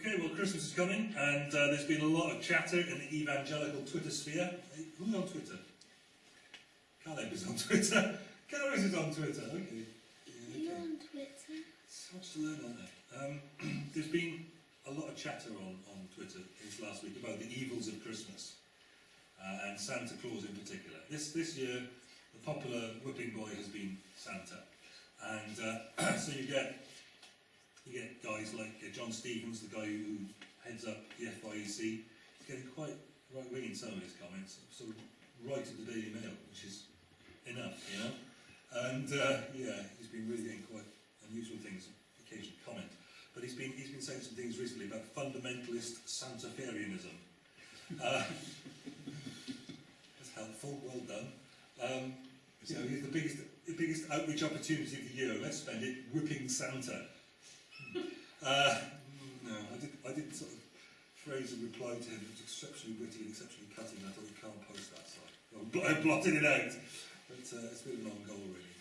Okay, well, Christmas is coming, and uh, there's been a lot of chatter in the evangelical Twitter sphere. Hey, who's on Twitter? Caleb is on Twitter. Gareth is on Twitter. Okay. Yeah, You're okay. on Twitter. So much to learn, aren't there? Um, there's been a lot of chatter on, on Twitter this last week about the evils of Christmas, uh, and Santa Claus in particular. This this year, the popular whipping boy has been Santa, and uh, so you get you get guys like uh, John Stevens, the guy who heads up the FIEC. He's getting quite right wing in some of his comments, sort of right at the Daily Mail, which is enough, you know. And uh, yeah, he's been really getting quite unusual things, occasional comment. But he's been he's been saying some things recently about fundamentalist Santafarianism. Uh, that's helpful. Well done. Um, know, he's the biggest the biggest outreach opportunity of the year. Let's spend it whipping Santa. Uh, no, I did I did sort of phrase a reply to him. It was exceptionally witty and exceptionally cutting. I thought you can't post that, so I bl- I blotted it out. But uh, it's been a long goal, really.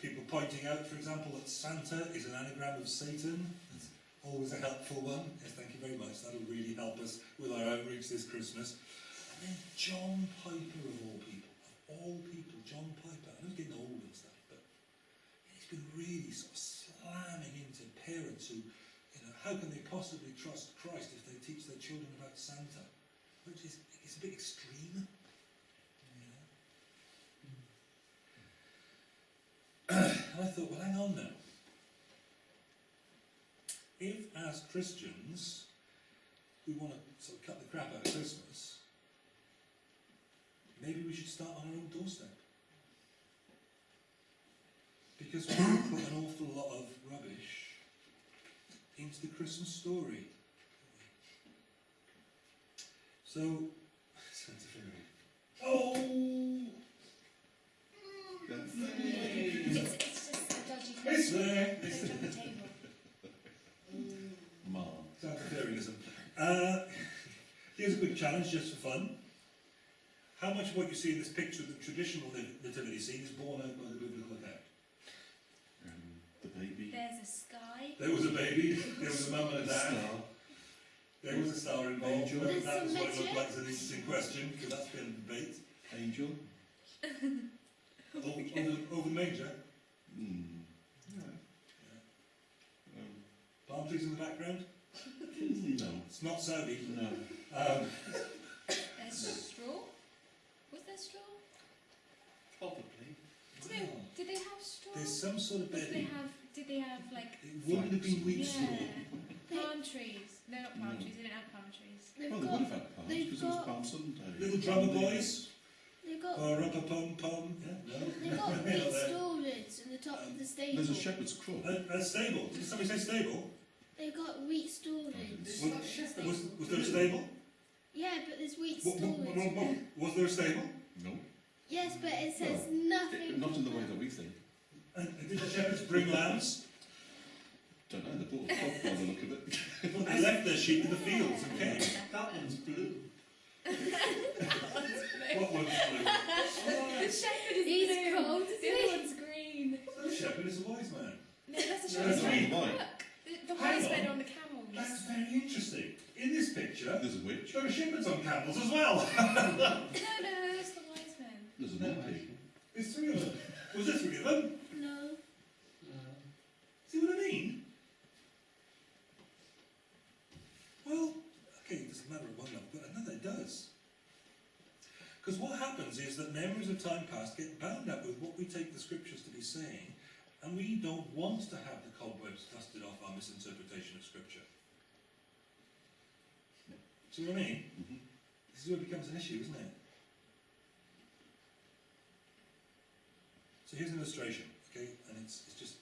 People pointing out, for example, that Santa is an anagram of Satan. That's always a helpful one. Yes, thank you very much. That'll really help us with our outreach this Christmas. And then John Piper, of all people, of all people, John Piper. I know he's getting old and stuff, but he's been really sort of slamming parents who, you know, how can they possibly trust Christ if they teach their children about Santa? Which is it's a bit extreme. You know? I thought, well, hang on now. If, as Christians, we want to sort of cut the crap out of Christmas, maybe we should start on our own doorstep. Because we put an awful lot of rubbish into the Christmas story. So, Santa Fairy. Oh! It's, it's just a dodgy It's there! It's It's on the there. table. Mom. Santa Fairyism. Uh, here's a quick challenge just for fun. How much of what you see in this picture of the traditional nativity scene is borne out by the biblical account? Um, the baby. There's a sky. There was a baby, there was a mum and a dad, Star. there was a star involved. Angel. Whether There's that was some what it looked like is an interesting question, because that's been a debate. Angel. Over, over, over the manger, Mm. Yeah. Um, palm trees in the background. no. It's not Saudi. No. Um, There's straw. Was there straw? Probably. Did they, did they have straw? there's some sort of Did they bedding. have? Did they have like? It wouldn't have been wheat yeah, straw. palm trees. No, not palm No. trees. They didn't have palm trees. They've Well, they got would have had palms they've because it was got- Palm Sunday. Little drummer boys. they've got Ba pum pum. Yeah, no. they've got Not wheat there. storage in the top of the stable. There's a shepherd's crook. A, a stable. Did somebody say stable? They've got wheat storage. Was, was, was there a stable? Yeah, but there's wheat Wa- wa- storage. wa- wa- Was there a stable? No. Yes, but it says It- nothing. not in the way that we think. And did the shepherds bring lambs? Don't know. They bought a cock by the look of it. Well, they left their sheep in the fields and came. That one's blue. What one's blue? The shepherd is He's blue. cold, The isn't other one's green. The shepherd is a wise man. No, that's a That's shepherd. right. Why? Look, the, the wise on. men on the camels. That's very interesting. In this picture, There's a witch. there are shepherds on camels as well. No, no, that's the wise men. There's an old pig. There's three of them. Was there three of them? No. See what I mean? Well, okay, it doesn't matter at one level, but another it does. Because what happens is that memories of time past get bound up with what we take the scriptures to be saying, and we don't want to have the cobwebs dusted off our misinterpretation of scripture. See what I mean? Mhm. This is where it becomes an issue, isn't it? So here's an illustration, okay, and it's, it's just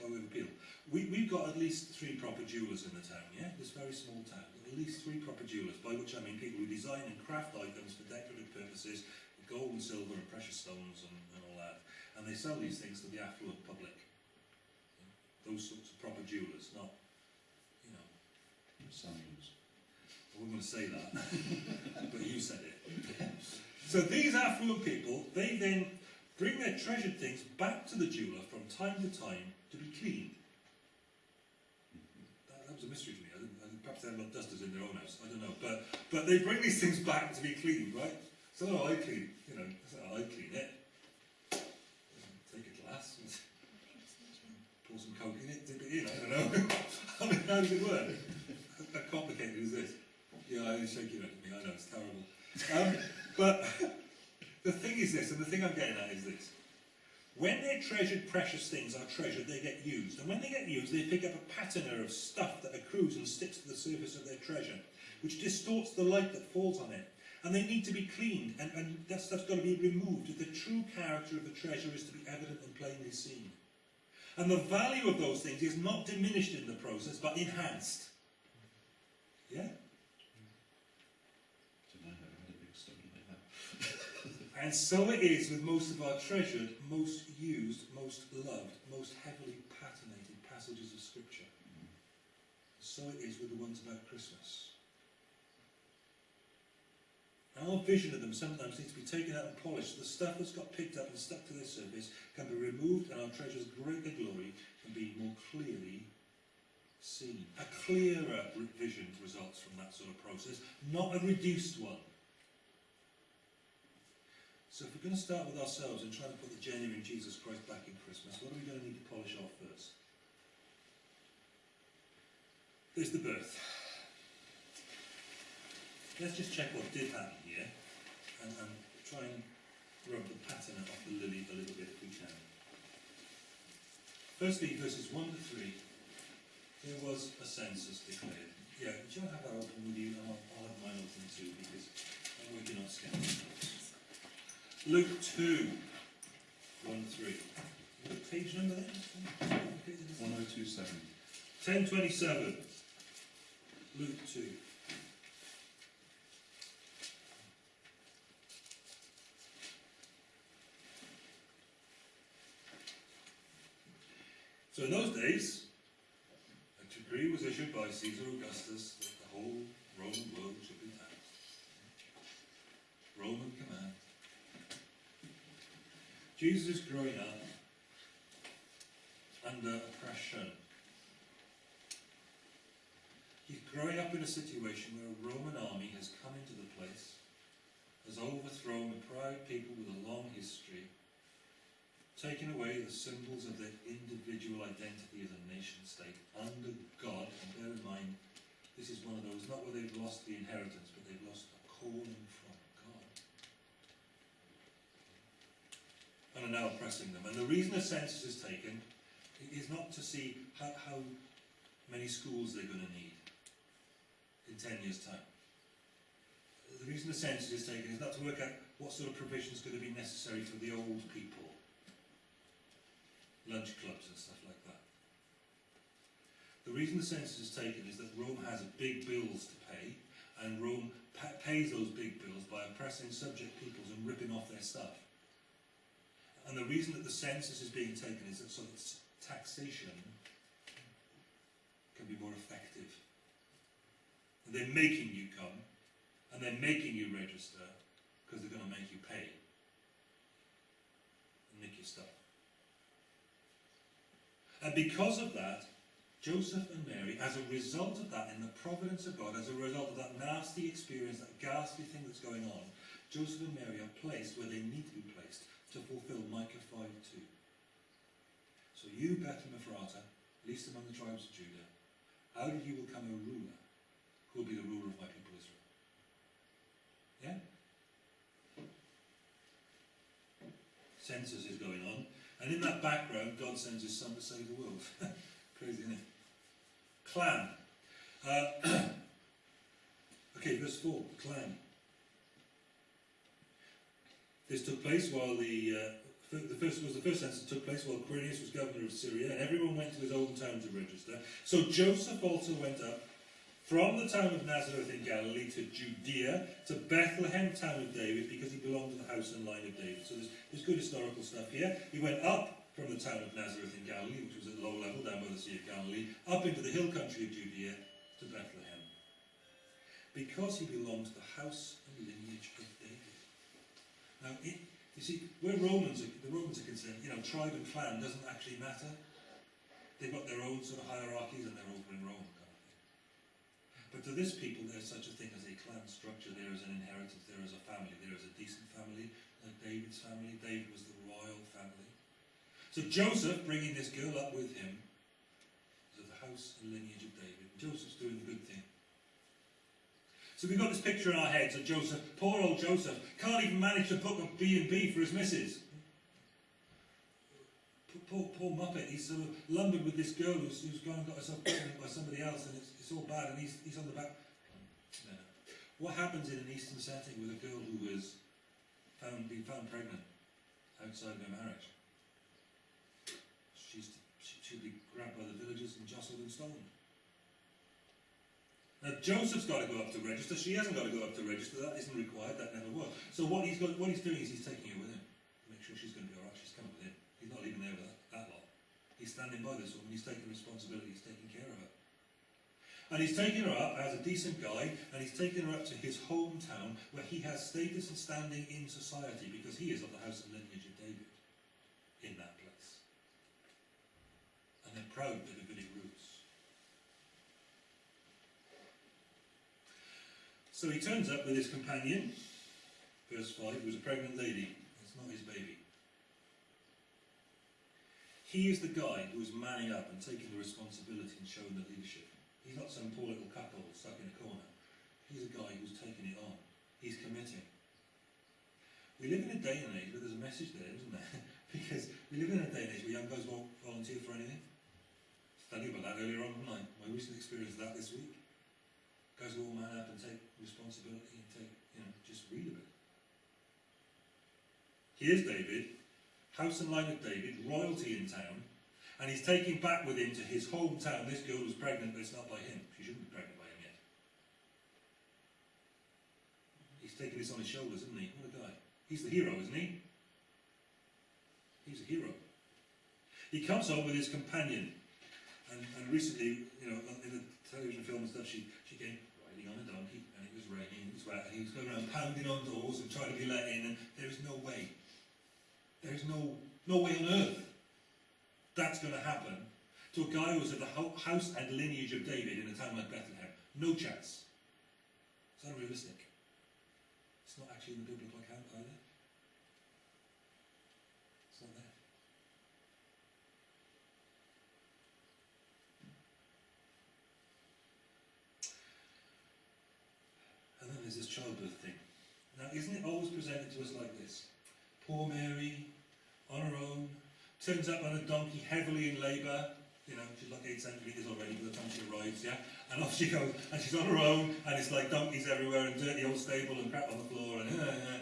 by way of appeal. We, we've got at least three proper jewellers in the town, yeah? This very small town. At least three proper jewellers, by which I mean people who design and craft items for decorative purposes, gold and silver and precious stones and, and all that. And they sell these things to the affluent public. Those sorts of proper jewellers, not, you know, Samuels. I wasn't going to say that, but you said it. so these affluent people, they then bring their treasured things back to the jeweller from time to time to be cleaned. That, that was a mystery to me. I didn't, I didn't perhaps they got dusters in their own house. I don't know, but but they bring these things back to be cleaned, right? So I clean, you know, I clean it. Take a glass, and pour some coke in it, dip it in. I don't know. I mean, how does it work? How complicated is this? Yeah, I was shaking at me. I know it's terrible. Um, but the thing is this, and the thing I'm getting at is this. When they're treasured precious things are treasured, they get used. And when they get used, they pick up a patina of stuff that accrues and sticks to the surface of their treasure, which distorts the light that falls on it. And they need to be cleaned, and, and that stuff's got to be removed if the true character of the treasure is to be evident and plainly seen. And the value of those things is not diminished in the process, but enhanced. Yeah? Didn't I have a big study like that? And so it is with most of our treasured, most used, most loved, most heavily patinated passages of Scripture. So it is with the ones about Christmas. Our vision of them sometimes needs to be taken out and polished. The stuff that's got picked up and stuck to their surface can be removed and our treasure's greater glory can be more clearly seen. A clearer vision results from that sort of process, not a reduced one. So if we're going to start with ourselves and try to put the genuine Jesus Christ back in Christmas, what are we going to need to polish off first? There's the birth. Let's just check what did happen here and, and try and rub the pattern off the lily a little bit if we can. Firstly, verses 1 to 3, there was a census declared. Yeah, do you have that open with you? I'll, I'll have mine open too because I'm working on scanning notes. Luke 2, 1 3. What page number then? What page is it? 1027. 1027. Luke 2. So in those days, a decree was issued by Caesar Augustus that the whole Roman world should be taxed. Roman command. Jesus growing up under oppression. He's growing up in a situation where a Roman army has come into the place, has overthrown a proud people with a long history, taken away the symbols of their individual identity as a nation state under God. And bear in mind, this is one of those, not where they've lost the inheritance, but they've lost a calling from God. And are now oppressing them. And the reason a census is taken is not to see how, how many schools they're going to need in 10 years' time. The reason the census is taken is not to work out what sort of provision is going to be necessary for the old people, lunch clubs and stuff like that. The reason the census is taken is that Rome has big bills to pay, and Rome pa- pays those big bills by oppressing subject peoples and ripping off their stuff. And the reason that the census is being taken is that so that taxation can be more effective. And they're making you come, and they're making you register because they're going to make you pay and nick your stuff. And because of that, Joseph and Mary, as a result of that, in the providence of God, as a result of that nasty experience, that ghastly thing that's going on, Joseph and Mary are placed where they need to be placed to fulfill Micah 5 2. So you, Bethlehem Ephrata, least among the tribes of Judah, out of you will come a ruler who will be the ruler of my people Israel. Yeah? Census is going on, and in that background, God sends his son to save the world. Crazy, isn't it? Clan. Uh, okay, verse 4, clan. This took place while the uh, the first was the first census took place while Quirinius was governor of Syria, and everyone went to his own town to register. So Joseph also went up from the town of Nazareth in Galilee to Judea, to Bethlehem, town of David, because he belonged to the house and line of David. So there's, there's good historical stuff here. He went up from the town of Nazareth in Galilee, which was at low level down by the Sea of Galilee, up into the hill country of Judea to Bethlehem, because he belonged to the house and lineage of David. Now, it, you see, where Romans are, the Romans are concerned, you know, tribe and clan doesn't actually matter. They've got their own sort of hierarchies and they're over in Rome. But to this people, there's such a thing as a clan structure. There is an inheritance. There is a family. There is a decent family, like David's family. David was the royal family. So Joseph, bringing this girl up with him, is of the house and lineage of David. Joseph's doing the good thing. So we've got this picture in our heads of Joseph, poor old Joseph, can't even manage to book a B&B for his missus. Poor, poor Muppet, he's sort of lumbered with this girl who's, who's gone and got herself pregnant by somebody else and it's, it's all bad and he's, he's on the back. What happens in an Eastern setting with a girl who found, been found pregnant outside of her marriage? She's, she, she'll be grabbed by the villagers and jostled and stolen. Now Joseph's got to go up to register. She hasn't got to go up to register. That isn't required. That never was. So what he's got, what he's doing is he's taking her with him. to Make sure she's going to be all right. She's coming with him. He's not leaving there with that, that lot. He's standing by this woman. He's taking responsibility. He's taking care of her. And he's taking her up as a decent guy, and he's taking her up to his hometown where he has status and standing in society because he is of the house and lineage of David in that place. And they're proud Davidic roots. So he turns up with his companion, verse 5, who's a pregnant lady. It's not his baby. He is the guy who is manning up and taking the responsibility and showing the leadership. He's not some poor little couple stuck in a corner. He's a guy who's taking it on. He's committing. We live in a day and age where there's a message there, isn't there? because we live in a day and age where young guys won't volunteer for anything. Studying about that earlier on, I? My recent experience of that this week. Guys will all man up and take responsibility and take, you know, just read a bit. Here's David, house and line of David, royalty in town, and he's taking back with him to his hometown this girl who's pregnant, but it's not by him. She shouldn't be pregnant by him yet. He's taking this on his shoulders, isn't he? What a guy. He's the hero, isn't he? He's a hero. He comes home with his companion. And, and recently, you know, in the television film and stuff, she, she came riding on a donkey, and it was raining, it was wet, and he was going around pounding on doors and trying to be let in, and there is no way. There is no, no way on earth that's going to happen to a guy who was of the house and lineage of David in a town like Bethlehem. No chance. It's unrealistic. It's not actually in the biblical account either. It's not there. And then there's this childbirth thing. Now, isn't it always presented to us like this? Poor Mary, turns up on a donkey heavily in labour. You know, she's like eight centimetres already by the time she arrives, yeah? And off she goes, and she's on her own, and it's like donkeys everywhere, and dirty old stable, and crap on the floor, and uh, uh.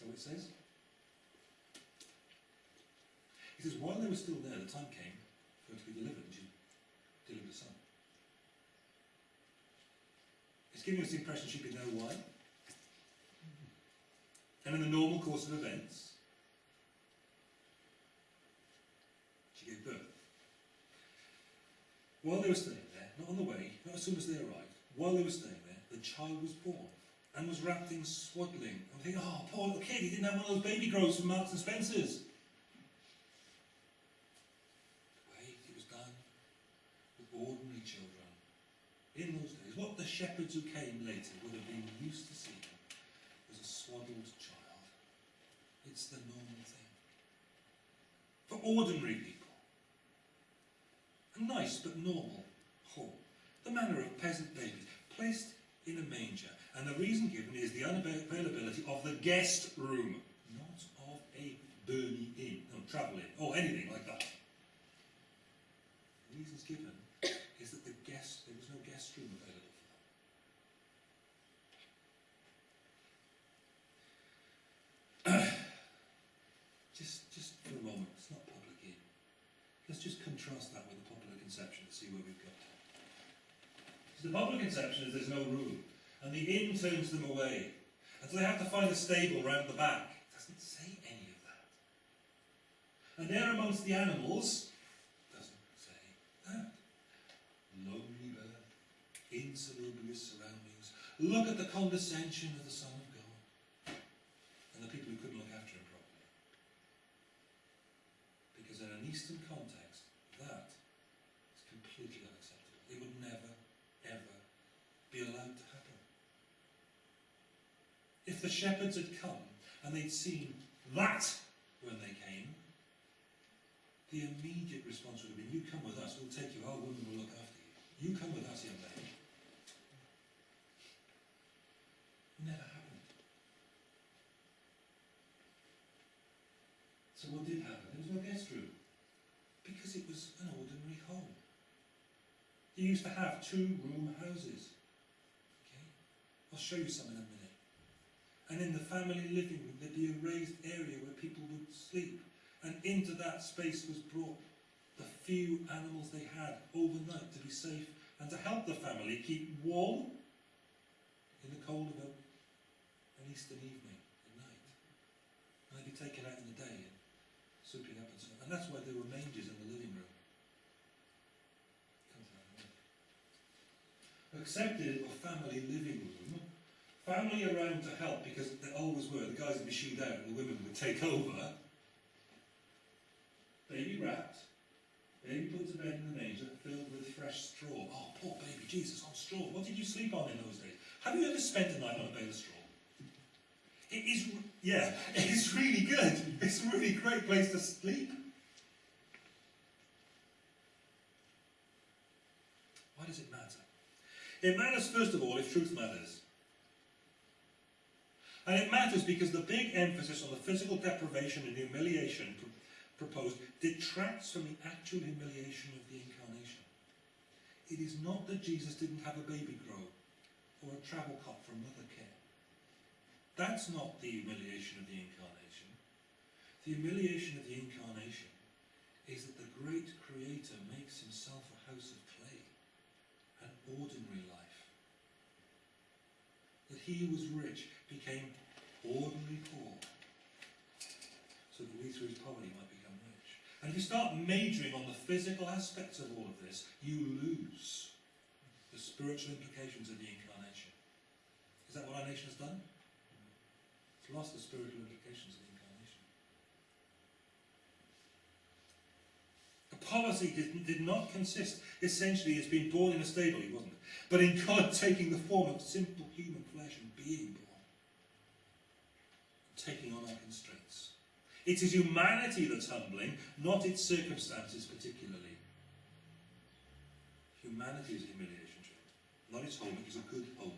So it says. He says, while they were still there, the time came for her to be delivered, and she delivered a son. It's giving us the impression she'd there a while. And in the normal course of events, she gave birth. While they were staying there, not on the way, not as soon as they arrived, while they were staying there, the child was born and was wrapped in swaddling. I'm thinking, oh, poor little kid, he didn't have one of those baby grows from Marks and Spencer's. Wait, it was done with ordinary children. In those days, what the shepherds who came later would have been used to seeing was a swaddled child. It's the normal thing. For ordinary people. Nice but normal home. The manner of peasant babies, placed in a manger. And the reason given is the unavailability of the guest room, not of a Burnley inn, no, travel inn, or anything like that. The reasons given is that the guest, there was no guest room available just, just for a moment, it's not public inn. Let's just contrast that with conception to see where we've got. So the popular conception is there's no room, and the inn turns them away, and so they have to find a stable round the back. It doesn't say any of that. And there amongst the animals, doesn't say that. Lonely bird, insalubrious surroundings. Look at the condescension of the Son of God, and the people who couldn't look after him properly. Because in an Eastern context, completely unacceptable. It would never, ever be allowed to happen. If the shepherds had come and they'd seen that when they came, the immediate response would have been, you come with us, we'll take you, our women will look after you. You come with us, young lady. Never happened. So what did happen? There was no guest room. Because it was an ordinary home. You used to have two room houses. Okay? I'll show you some in a minute. And in the family living room, there'd be a raised area where people would sleep. And into that space was brought the few animals they had overnight to be safe and to help the family keep warm in the cold of an Eastern evening at night. And they'd be taken out in the day and souping up and so on. And that's why there were mangers in the living room. Come to that in a minute. Accepted a family living room, family around to help because they always were. The guys would be shooed out and the women would take over. Baby wrapped, baby put to bed in the manger, filled with fresh straw. Oh, poor baby, Jesus, on straw. What did you sleep on in those days? Have you ever spent a night on a bale of straw? It is, yeah, it's really good. It's a really great place to sleep. Why does it matter? It matters, first of all, if truth matters. And it matters because the big emphasis on the physical deprivation and humiliation pr- proposed detracts from the actual humiliation of the incarnation. It is not that Jesus didn't have a baby grow or a travel cot for Mothercare. That's not the humiliation of the incarnation. The humiliation of the incarnation is that the great creator makes himself a house of clay, an ordinary life. That he who was rich became ordinary poor, so that we through his poverty might become rich. And if you start majoring on the physical aspects of all of this, you lose the spiritual implications of the incarnation. Is that what our nation has done? It's lost the spiritual implications of the incarnation. The policy did, did not consist essentially as being born in a stable, he wasn't, but in God taking the form of simple human flesh and being born, taking on our constraints. It is humanity that's humbling, not its circumstances particularly. Humanity is a humiliation trip, not its home. It was a good home.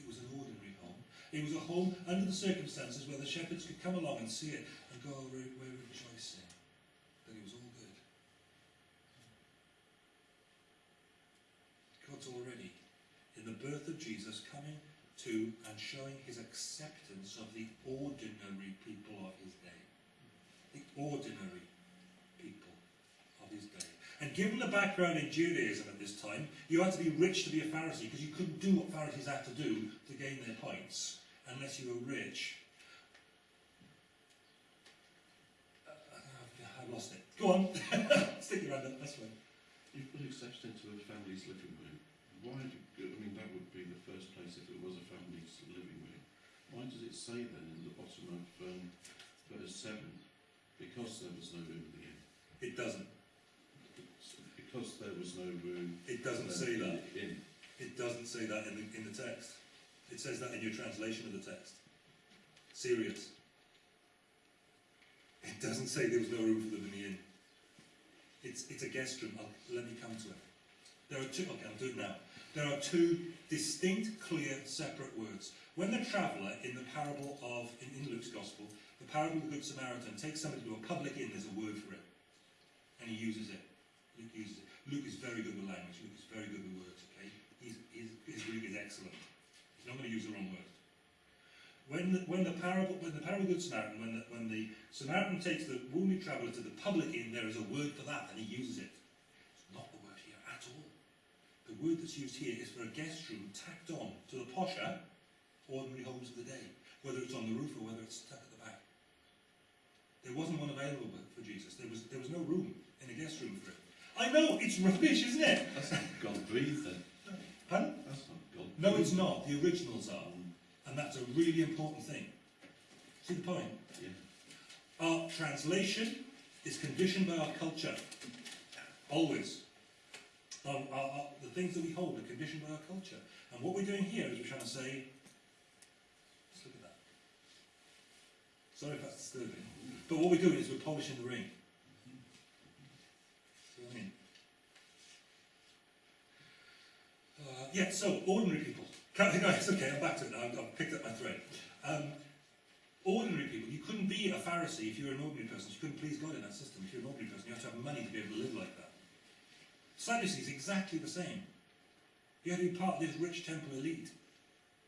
It was an ordinary home. It was a home under the circumstances where the shepherds could come along and see it and go away rejoicing that it was all Already, in the birth of Jesus, coming to and showing his acceptance of the ordinary people of his day. The ordinary people of his day. And given the background in Judaism at this time, you had to be rich to be a Pharisee because you couldn't do what Pharisees had to do to gain their points unless you were rich. Uh, I've lost it. Go on. Stick your hand up. That's fine. You've put exception into a family's living room. Why do, I mean, that would be the first place if it was a family's living room. Why does it say then in the bottom of um, verse 7? Because there was no room at the inn. It doesn't. It's Because there was no room. It doesn't say that. the inn. It doesn't say that in the, in the text. It says that in your translation of the text. Serious. It doesn't say there was no room for them in the inn. It's, it's a guest room. I'll, let me come to it. There are two, okay, I'll do it now. There are two distinct, clear, separate words. When the traveller in the parable of, in, in Luke's Gospel, the parable of the Good Samaritan takes somebody to a public inn, there's a word for it. And he uses it. Luke uses it. Luke is very good with language. Luke is very good with words, okay? He's, he's, his Greek is excellent. He's not going to use the wrong word. When the, when the parable, when the parable of the Good Samaritan, when the, when the Samaritan takes the wounded traveller to the public inn, there is a word for that, and he uses it. It's not the word here at all. The word that's used here is for a guest room tacked on to the posher, ordinary homes of the day, whether it's on the roof or whether it's tucked at the back. There wasn't one available for Jesus. There was, there was no room in a guest room for him. I know, it's rubbish, isn't it? That's not God breathed then. Pardon? That's not God No, it's not. The originals are. And that's a really important thing. See the point? Yeah. Our translation is conditioned by our culture. Always. Our, our, our, the things that we hold are conditioned by our culture. And what we're doing here is we're trying to say, let's look at that. Sorry if that's disturbing. But what we're doing is we're polishing the ring. See what I mean? Uh, yeah, so, ordinary people. Okay, I'm back to it now, I've, I've picked up my thread. Um, ordinary people, you couldn't be a Pharisee if you were an ordinary person, you couldn't please God in that system. If you're an ordinary person, you have to have money to be able to live like that. Sadducees, exactly the same. You had to be part of this rich temple elite,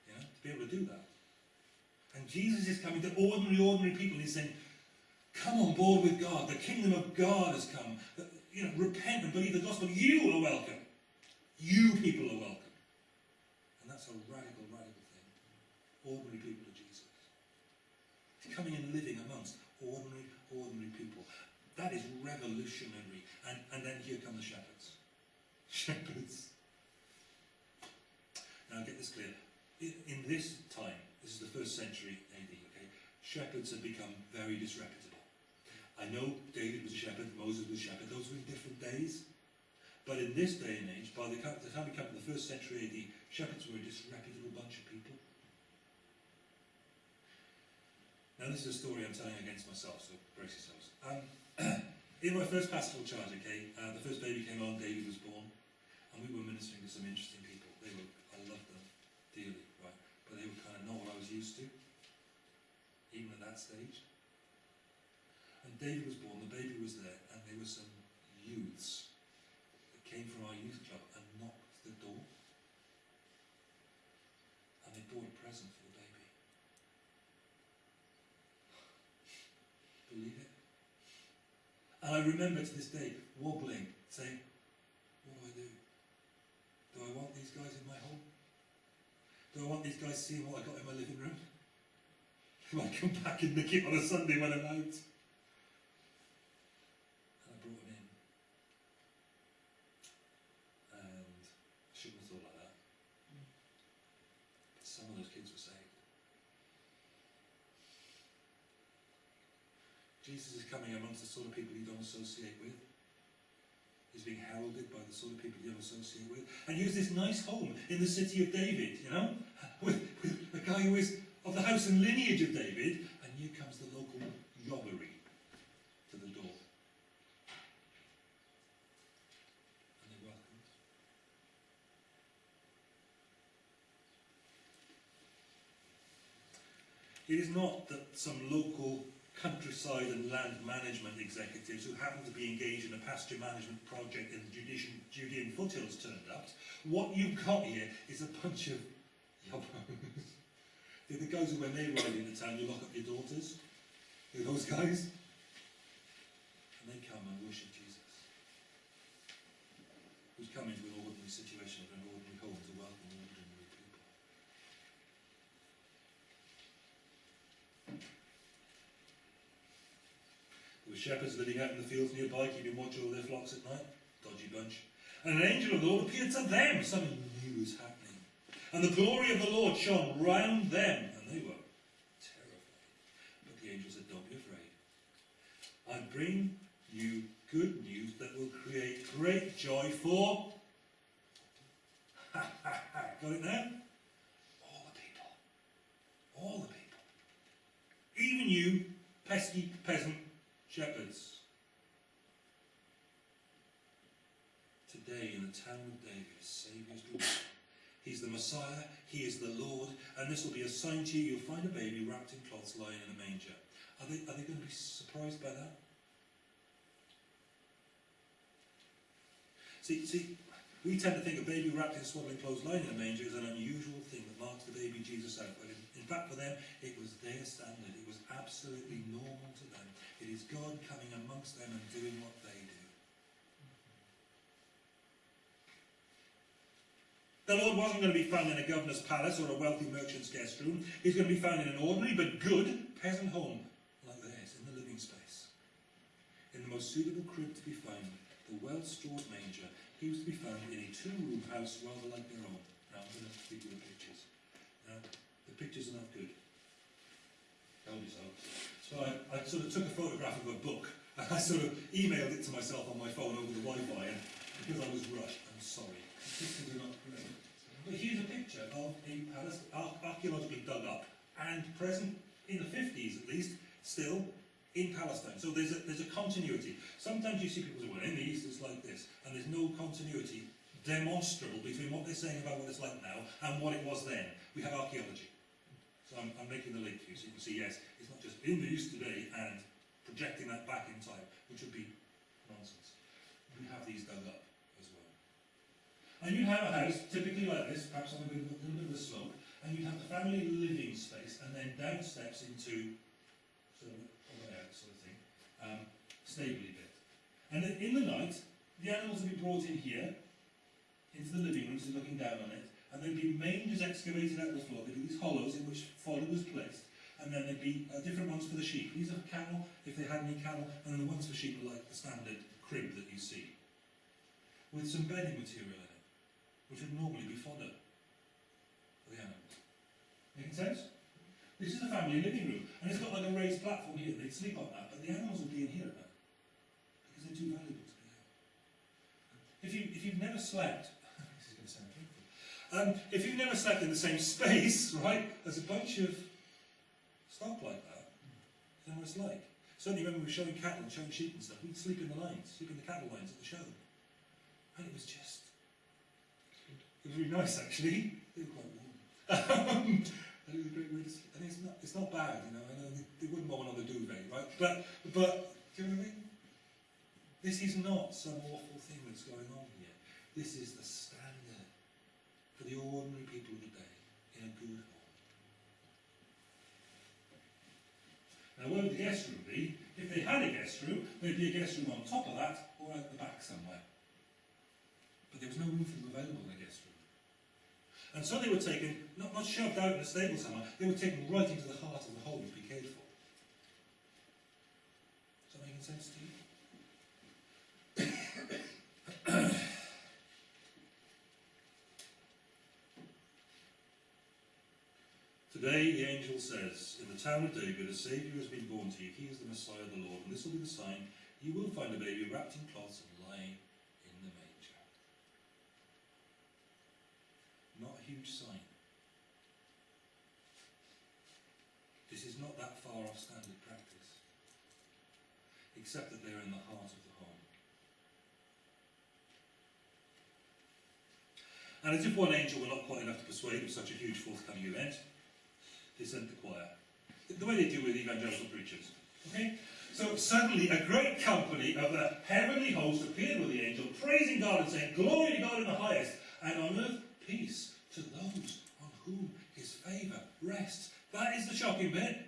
you know, to be able to do that. And Jesus is coming to ordinary, ordinary people, he's saying, come on board with God, the kingdom of God has come. You know, repent and believe the gospel, you are welcome. You people are welcome. And that's a radical, radical thing. Ordinary people of Jesus. He's coming and living That is revolutionary. And, and then here come the shepherds. Shepherds. Now get this clear. In, this time, this is the first century AD, okay, shepherds had become very disreputable. I know David was a shepherd, Moses was a shepherd, those were in different days. But in this day and age, by the, the time we come to the first century AD, shepherds were a disreputable bunch of people. Now this is a story I'm telling against myself, so brace yourselves. Um, in my first pastoral charge, okay, uh, the first baby came on, David was born, and we were ministering to some interesting people. They were, I loved them dearly, right? But they were kind of not what I was used to, even at that stage. And David was born, the baby was there, and there were some youths that came from our youth club and knocked the door. And they brought a present for the baby. Believe it? And I remember to this day wobbling, saying, What do I do? Do I want these guys in my home? Do I want these guys seeing what I got in my living room? Do I come back and nick it on a Sunday when I'm out? And I brought him in. And I shouldn't have thought like that. But some of those kids were saved. Jesus is the sort of people you don't associate with. He's being heralded by the sort of people you don't associate with. And here's this nice home in the city of David, you know, with, with a guy who is of the house and lineage of David, and here comes the local robbery to the door. And they welcomed. It is not that some local countryside and land management executives who happen to be engaged in a pasture management project in the Judean, Judean foothills turned up. What you've got here is a bunch of yobbos. The guys who, when they ride the town, you lock up your daughters. Those guys. And they come and worship Jesus. Who's come into an ordinary situation of an ordinary home to welcome ordinary people. There were shepherds living out in the fields nearby, keeping watch over their flocks at night. Dodgy bunch. And an angel of the Lord appeared to them. Something new was happening. And the glory of the Lord shone round them. And they were terrified. But the angel said, Don't be afraid. I bring you good news that will create great joy for. Got it now? All the people. All the people. Even you, pesky peasant shepherds. Today, in the town of David, Saviour's born. He's the Messiah, He is the Lord, and this will be a sign to you. You'll find a baby wrapped in cloths lying in a manger. Are they, are they going to be surprised by that? See, see, we tend to think a baby wrapped in swaddling clothes lying in a manger is an unusual thing that marks the baby Jesus out. But in, in fact, for them, it was their standard. It was absolutely normal to them. It is God coming amongst them and doing what they do. The Lord wasn't going to be found in a governor's palace or a wealthy merchant's guest room. He's going to be found in an ordinary but good peasant home like theirs, in the living space. In the most suitable crib to be found, the well-stored manger, he was to be found in a two-room house rather like their own. Now I'm going to give you the pictures. Now, the pictures are not good. Told you so. So I, I sort of took a photograph of a book and I sort of emailed it to myself on my phone over the Wi-Fi and because I was rushed. I'm sorry. Not. But here's a picture of a palace ar- archaeologically dug up and present in the 50s at least, still in Palestine. So there's a, there's a continuity. Sometimes you see people say, well, in the East it's like this, and there's no continuity demonstrable between what they're saying about what it's like now and what it was then. We have archaeology. So I'm, I'm making the link here so you can see, yes, it's not just in the East today and projecting that back in time, which would be nonsense. We have these dug up as well. And you'd have a house typically like this, perhaps on a, little bit of a slope, and you'd have the family living space, and then down steps into sort of a sort of thing, um, stably bit. And then in the night, the animals would be brought in here, into the living room, so looking down on it, and there'd be mangers excavated out the floor. There'd be these hollows in which fodder was placed, and then there'd be uh, different ones for the sheep. These are cattle, if they had any cattle, and then the ones for sheep are like the standard crib that you see, with some bedding material in it, which would normally be fodder for the animals. Making sense? This is the family living room, and it's got like a raised platform here. They'd sleep on that, but the animals would be in here at because they're too valuable to be out. If you if you've never slept, this is going to sound painful. Um, if you've never slept in the same space, right, there's a bunch of stock like that, you know what it's like. Certainly when we were showing cattle and showing sheep and stuff, we'd sleep in the lines, sleep in the cattle lines at the show. And it was just, it was really nice actually. They were quite warm. Um, and it was a great way to sleep. And it's not, it's not bad, you know, I know they, wouldn't want the duvet, right? But, but, do you know what I mean? This is not some awful thing that's going on here. This is the for the ordinary people of the day in a good home. Now, where would the guest room be? If they had a guest room, there'd be a guest room on top of that or at the back somewhere. But there was no room for them available in the guest room. And so they were taken, not, not shoved out in a stable somewhere, they were taken right into the heart of the home to be cared for. Is that making sense to you? Today the angel says, In the town of David a Saviour has been born to you. He is the Messiah, of the Lord. And this will be the sign. You will find a baby wrapped in cloths and lying in the manger. Not a huge sign. This is not that far off standard practice. Except that they're in the heart of the home. And as if one angel were not quite enough to persuade of such a huge forthcoming event, sent the choir. The way they do with evangelical preachers. Okay? So suddenly a great company of the heavenly host appeared with the angel, praising God and saying, Glory to God in the highest, and on earth peace to those on whom his favour rests. That is the shocking bit.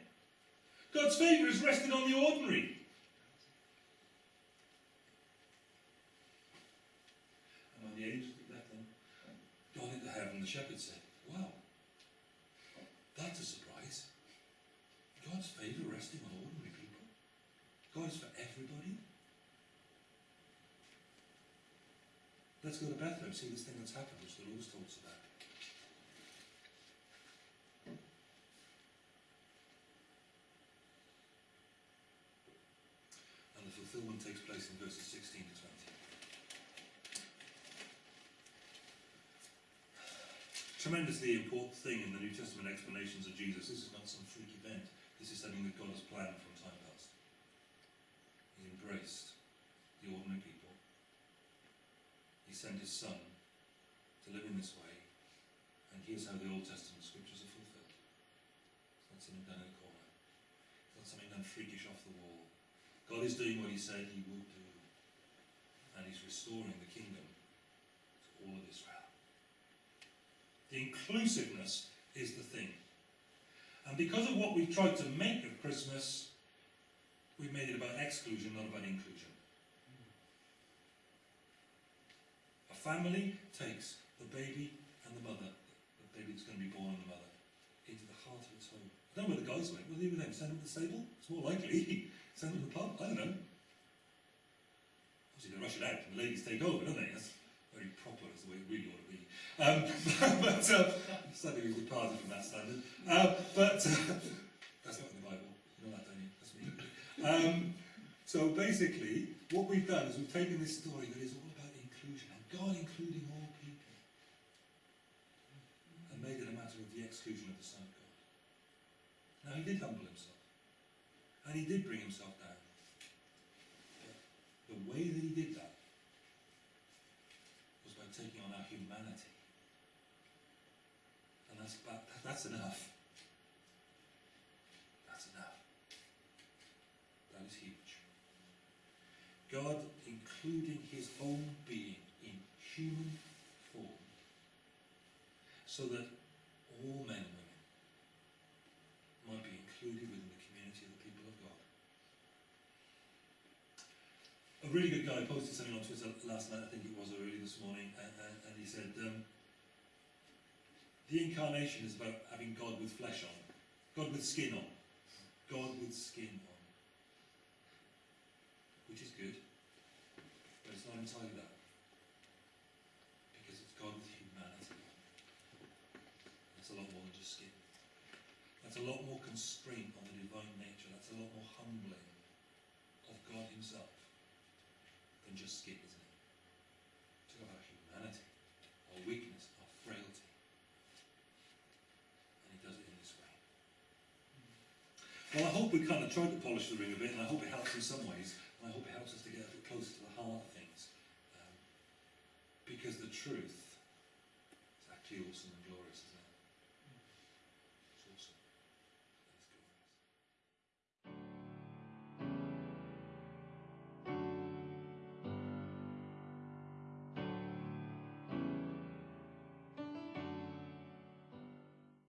God's favour is rested on the ordinary. And when the angels left them, gone into heaven, the shepherd said, Wow, that's a surprise. God's favour resting on ordinary people. God is for everybody. Let's go to Bethlehem, see this thing that's happened, which the Lord talks about. And the fulfillment takes place in verses 16 to 20. tremendously important thing in the New Testament explanations of Jesus. This is not some freak event. This is something that God has planned from time past. He embraced the ordinary people. He sent his son to live in this way. And here's how the Old Testament scriptures are fulfilled. It's not something done in a corner. It's not something done freakish off the wall. God is doing what he said he would do. And he's restoring the kingdom to all of Israel. The inclusiveness is the thing. And because of what we've tried to make of Christmas, we've made it about exclusion, not about inclusion. A family takes the baby and the mother, the baby that's going to be born and the mother, into the heart of its home. I don't know where the guys went. Were they with them? Send them to the stable? It's more likely. Send them to the pub? I don't know. Obviously, they rush it out and the ladies take over, don't they? That's very proper, as the way it really ought to be. Um, but uh, sadly, we've departed from that standard. Uh, but uh, that's not in the Bible. You know that, don't you? That's. Um, so basically, what we've done is we've taken this story that is all about inclusion and God including all people and made it a matter of the exclusion of the Son of God. Now he did humble himself and he did bring himself down. But the way that he did that was by taking on our humanity. And that's enough. That's enough. That is huge. God including his own being in human form so that all men and women might be included within the community of the people of God. A really good guy posted something on Twitter last night, I think it was, early this morning, and, and, and he said, um, the incarnation is about having God with flesh on, God with skin on, God with skin on. Which is good, but it's not entirely that. Because it's God with humanity. That's a lot more than just skin. That's a lot more constraint on the divine nature. That's a lot more humbling of God Himself than just skin, isn't it? Talk about humanity, our weakness, our frailty. And He does it in this way. Well, I hope we kind of tried to polish the ring a bit, and I hope it helps in some ways, and I hope it helps us to get a bit closer to the heart of things. Um, because the truth